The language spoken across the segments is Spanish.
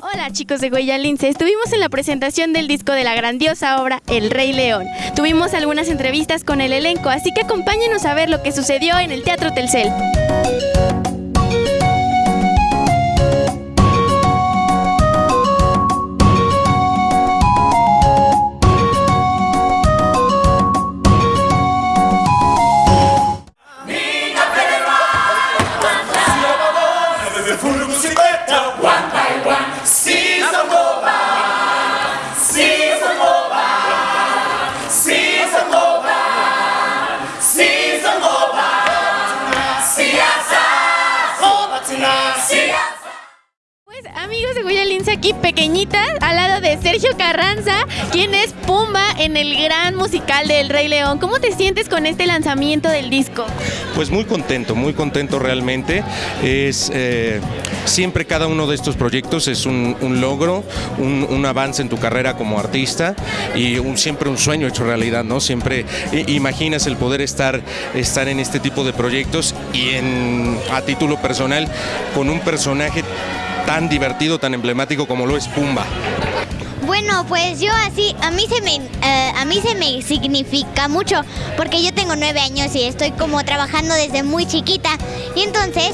Hola chicos de Huella Lince, estuvimos en la presentación del disco de la grandiosa obra El Rey León. Tuvimos algunas entrevistas con el elenco, así que acompáñenos a ver lo que sucedió en el Teatro Telcel. Aquí pequeñita al lado de Sergio Carranza, quien es Pumba en el gran musical del Rey León. ¿Cómo te sientes con este lanzamiento del disco? Pues muy contento, muy contento realmente. Es eh, siempre cada uno de estos proyectos es un, logro, un, avance en tu carrera como artista y siempre un sueño hecho realidad, ¿no? Siempre imaginas el poder estar, estar en este tipo de proyectos y a título personal con un personaje tan divertido, tan emblemático como lo es Pumba. Bueno, pues yo así, a mí se me, eh, a mí se me significa mucho, porque yo tengo nueve años y estoy como trabajando desde muy chiquita. Y entonces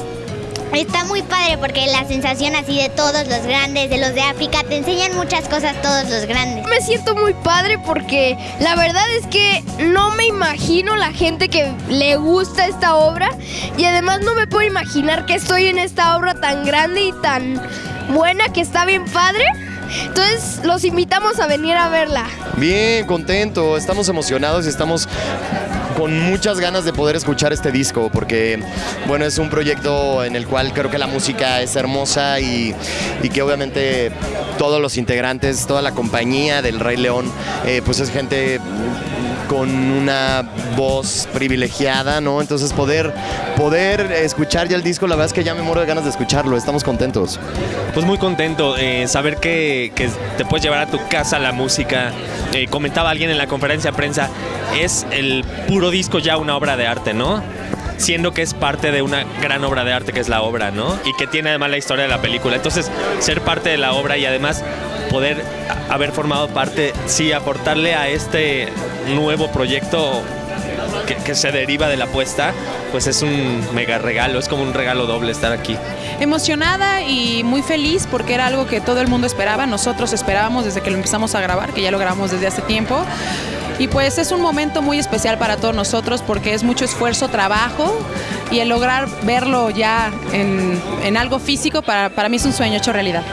está muy padre porque la sensación así de todos los grandes, de los de África, te enseñan muchas cosas todos los grandes. Me siento muy padre porque la verdad es que no me imagino la gente que le gusta esta obra y además no me puedo imaginar que estoy en esta obra tan grande y tan buena que está bien padre. Entonces los invitamos a venir a verla. Bien, contento, estamos emocionados y estamos con muchas ganas de poder escuchar este disco porque bueno es un proyecto en el cual creo que la música es hermosa y, que obviamente todos los integrantes, toda la compañía del Rey León eh, pues es gente con una voz privilegiada, ¿no? Entonces poder, poder escuchar ya el disco, la verdad es que ya me muero de ganas de escucharlo, estamos contentos. Pues muy contento, eh, saber que, que, te puedes llevar a tu casa la música. Eh, comentaba alguien en la conferencia de prensa, es el puro disco ya una obra de arte, ¿no? siendo que es parte de una gran obra de arte que es la obra, ¿no? Y que tiene además la historia de la película. Entonces, ser parte de la obra y además poder haber formado parte, sí, aportarle a este nuevo proyecto que, se deriva de la apuesta, pues es un mega regalo, es como un regalo doble estar aquí. Emocionada y muy feliz porque era algo que todo el mundo esperaba, nosotros esperábamos desde que lo empezamos a grabar, que ya lo grabamos desde hace tiempo. Y pues es un momento muy especial para todos nosotros porque es mucho esfuerzo, trabajo y el lograr verlo ya en, en algo físico para, para mí es un sueño hecho realidad.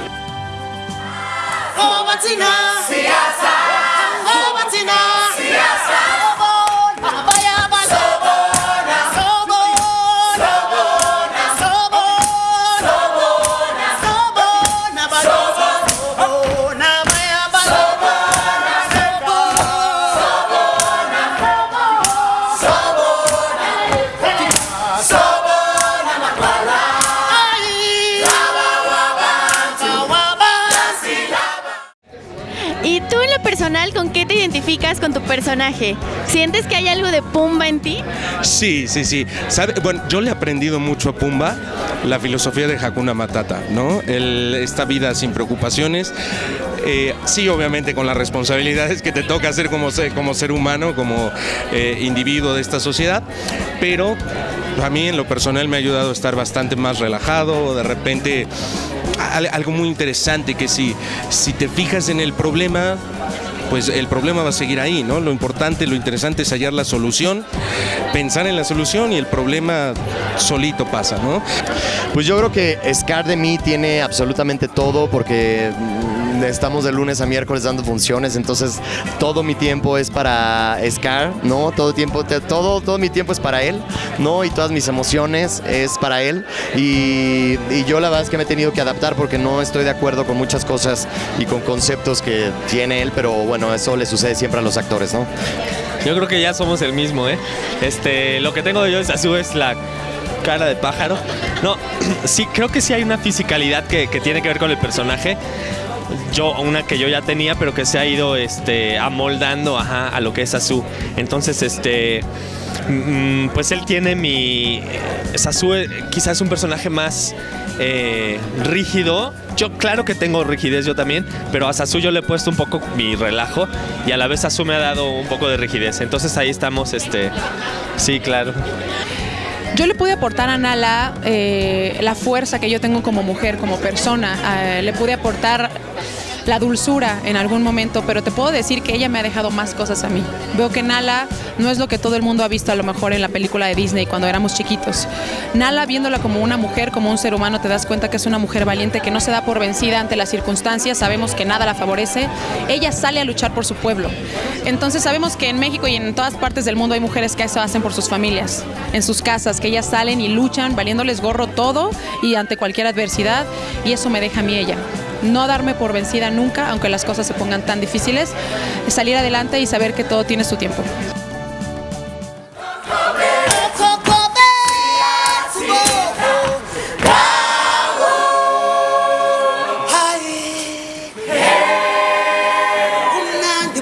¿Con qué te identificas con tu personaje? ¿Sientes que hay algo de Pumba en ti? Sí, sí, sí. ¿Sabe? Bueno, yo le he aprendido mucho a Pumba la filosofía de Hakuna Matata, ¿no? Esta vida sin preocupaciones. Eh, sí, obviamente con las responsabilidades que te toca hacer como ser, como ser humano, como eh, individuo de esta sociedad, pero a mí en lo personal me ha ayudado a estar bastante más relajado, de repente algo muy interesante que si, si te fijas en el problema, pues el problema va a seguir ahí, ¿no? Lo importante, lo interesante es hallar la solución, pensar en la solución y el problema solito pasa, ¿no? Pues yo creo que Scar de mí tiene absolutamente todo porque estamos de lunes a miércoles dando funciones, entonces todo mi tiempo es para Scar, ¿no? Todo tiempo, todo, todo mi tiempo es para él, ¿no? Y todas mis emociones es para él. Y, y, yo la verdad es que me he tenido que adaptar porque no estoy de acuerdo con muchas cosas y con conceptos que tiene él, pero bueno, eso le sucede siempre a los actores, ¿no? Yo creo que ya somos el mismo, ¿eh? Este, lo que tengo yo de Sasu es la cara de pájaro. No, sí, creo que sí hay una fisicalidad que, que tiene que ver con el personaje yo una que yo ya tenía pero que se ha ido este amoldando ajá, a lo que es Azu entonces este pues él tiene mi... Sasue quizás es un personaje más eh, rígido. Yo claro que tengo rigidez yo también, pero a Sasu yo le he puesto un poco mi relajo y a la vez Sasu me ha dado un poco de rigidez. Entonces ahí estamos, este... Sí, claro. Yo le pude aportar a Nala eh, la fuerza que yo tengo como mujer, como persona. Eh, le pude aportar la dulzura en algún momento, pero te puedo decir que ella me ha dejado más cosas a mí. Veo que Nala no es lo que todo el mundo ha visto a lo mejor en la película de Disney cuando éramos chiquitos. Nala viéndola como una mujer, como un ser humano, te das cuenta que es una mujer valiente que no se da por vencida ante las circunstancias, sabemos que nada la favorece. Ella sale a luchar por su pueblo. Entonces sabemos que en México y en todas partes del mundo hay mujeres que eso hacen por sus familias, en sus casas, que ellas salen y luchan valiéndoles gorro todo y ante cualquier adversidad y eso me deja a mí ella no darme por vencida nunca, aunque las cosas se pongan tan difíciles, salir adelante y saber que todo tiene su tiempo. Kumnandi